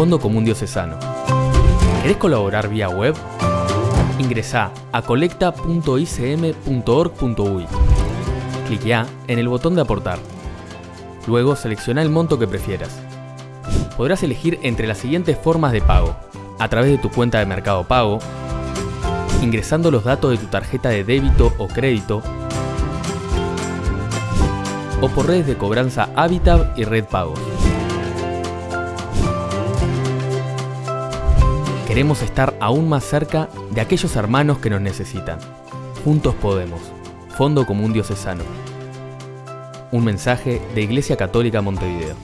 Fondo Común Diocesano. ¿Querés colaborar vía web? Ingresá a colecta.icm.org.uy. Cliquea en el botón de aportar. Luego selecciona el monto que prefieras. Podrás elegir entre las siguientes formas de pago. A través de tu cuenta de Mercado Pago, ingresando los datos de tu tarjeta de débito o crédito, o por redes de cobranza Habitat y Red Pagos. Queremos estar aún más cerca de aquellos hermanos que nos necesitan. Juntos podemos. Fondo Común Diocesano. Un mensaje de Iglesia Católica Montevideo.